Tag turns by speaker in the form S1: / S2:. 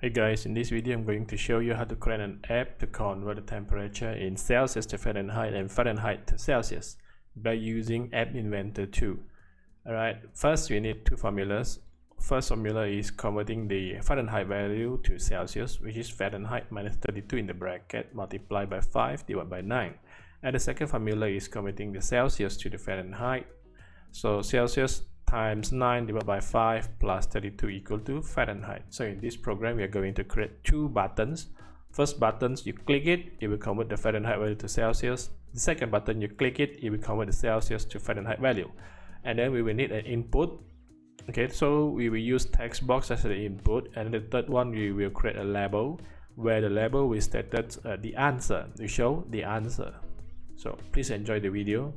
S1: Hey guys, in this video I'm going to show you how to create an app to convert the temperature in Celsius to Fahrenheit and Fahrenheit to Celsius by using App Inventor 2. Alright, first we need two formulas. First formula is converting the Fahrenheit value to Celsius, which is Fahrenheit minus 32 in the bracket multiplied by 5 divided by 9. And the second formula is converting the Celsius to the Fahrenheit. So Celsius times 9 divided by 5 plus 32 equal to Fahrenheit. So in this program, we are going to create two buttons. First button, you click it, it will convert the Fahrenheit value to Celsius. The second button, you click it, it will convert the Celsius to Fahrenheit value. And then we will need an input. Okay, so we will use text box as the input. And the third one, we will create a label where the label will state that uh, the answer, to show the answer. So please enjoy the video.